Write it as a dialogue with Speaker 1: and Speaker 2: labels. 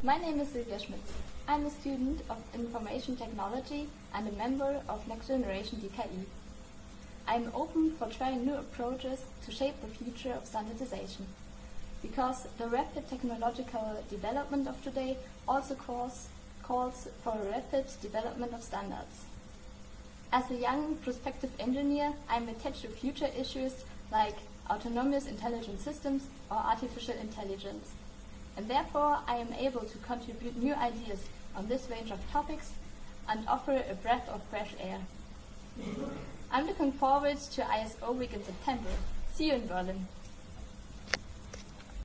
Speaker 1: My name is Silvia Schmitz. I'm a student of Information Technology and a member of Next Generation DKE. I'm open for trying new approaches to shape the future of standardization. Because the rapid technological development of today also calls, calls for a rapid development of standards. As a young prospective engineer, I'm attached to future issues like autonomous intelligent systems or artificial intelligence. And therefore, I am able to contribute new ideas on this range of topics and offer a breath of fresh air. I'm looking forward to ISO Week in September. See you in Berlin.